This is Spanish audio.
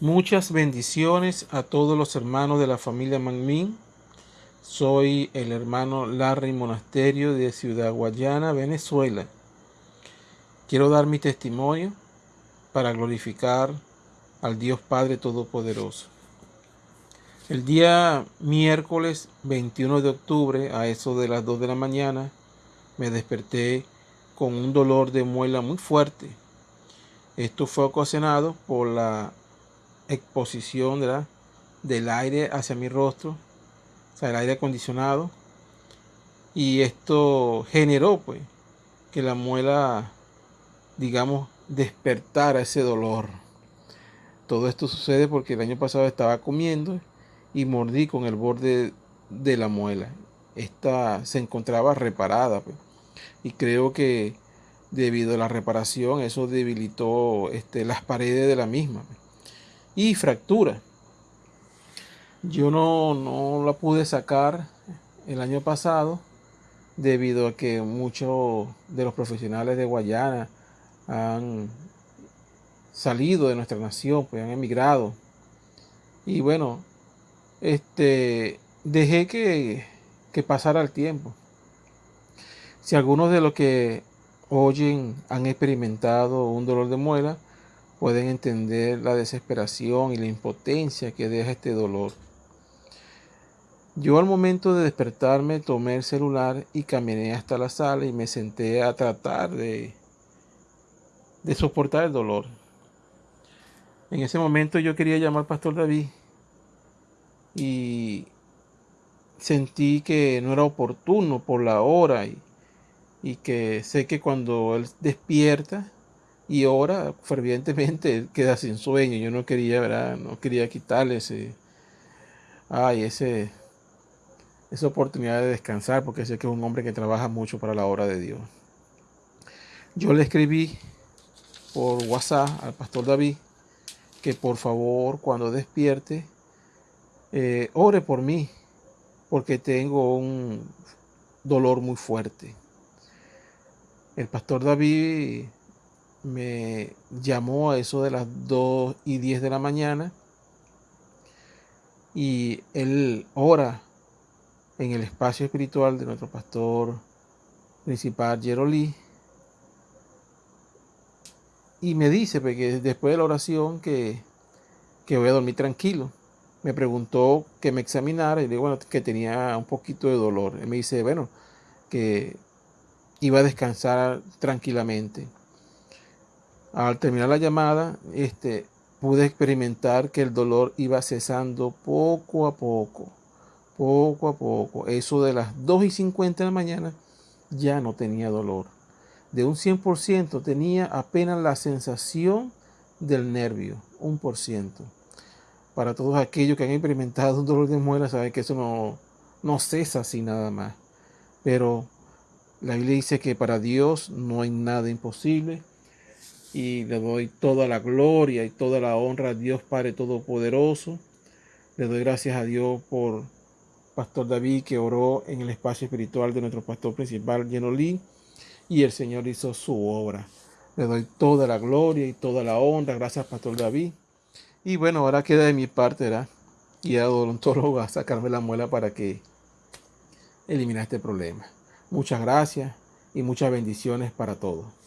Muchas bendiciones a todos los hermanos de la familia Manmin. Soy el hermano Larry Monasterio de Ciudad Guayana, Venezuela. Quiero dar mi testimonio para glorificar al Dios Padre Todopoderoso. El día miércoles 21 de octubre, a eso de las 2 de la mañana, me desperté con un dolor de muela muy fuerte. Esto fue ocasionado por la exposición del aire hacia mi rostro, o sea, el aire acondicionado. Y esto generó pues que la muela, digamos, despertara ese dolor. Todo esto sucede porque el año pasado estaba comiendo y mordí con el borde de la muela. Esta se encontraba reparada. Pues y creo que debido a la reparación eso debilitó este, las paredes de la misma y fractura. Yo no, no la pude sacar el año pasado debido a que muchos de los profesionales de Guayana han salido de nuestra nación, pues han emigrado. Y bueno, este, dejé que, que pasara el tiempo. Si algunos de los que oyen han experimentado un dolor de muela, pueden entender la desesperación y la impotencia que deja este dolor. Yo al momento de despertarme tomé el celular y caminé hasta la sala y me senté a tratar de, de soportar el dolor. En ese momento yo quería llamar al pastor David y sentí que no era oportuno por la hora y y que sé que cuando él despierta y ora fervientemente, queda sin sueño. Yo no quería, ¿verdad? No quería quitarle ese, ay, ese, esa oportunidad de descansar, porque sé que es un hombre que trabaja mucho para la obra de Dios. Yo le escribí por WhatsApp al pastor David que por favor cuando despierte eh, ore por mí porque tengo un dolor muy fuerte. El pastor David me llamó a eso de las 2 y 10 de la mañana y él ora en el espacio espiritual de nuestro pastor principal Jerolí y me dice que después de la oración que, que voy a dormir tranquilo. Me preguntó que me examinara y le digo bueno, que tenía un poquito de dolor. Él me dice, bueno, que iba a descansar tranquilamente. Al terminar la llamada, este, pude experimentar que el dolor iba cesando poco a poco, poco a poco. Eso de las 2 y 50 de la mañana ya no tenía dolor. De un 100% tenía apenas la sensación del nervio, un por ciento. Para todos aquellos que han experimentado un dolor de muela, saben que eso no, no cesa así nada más. Pero la Biblia dice que para Dios no hay nada imposible y le doy toda la gloria y toda la honra a Dios Padre Todopoderoso. Le doy gracias a Dios por Pastor David que oró en el espacio espiritual de nuestro pastor principal, Yenolí, y el Señor hizo su obra. Le doy toda la gloria y toda la honra. Gracias, Pastor David. Y bueno, ahora queda de mi parte, ¿verdad? Y a odontólogo a sacarme la muela para que elimine este problema. Muchas gracias y muchas bendiciones para todos.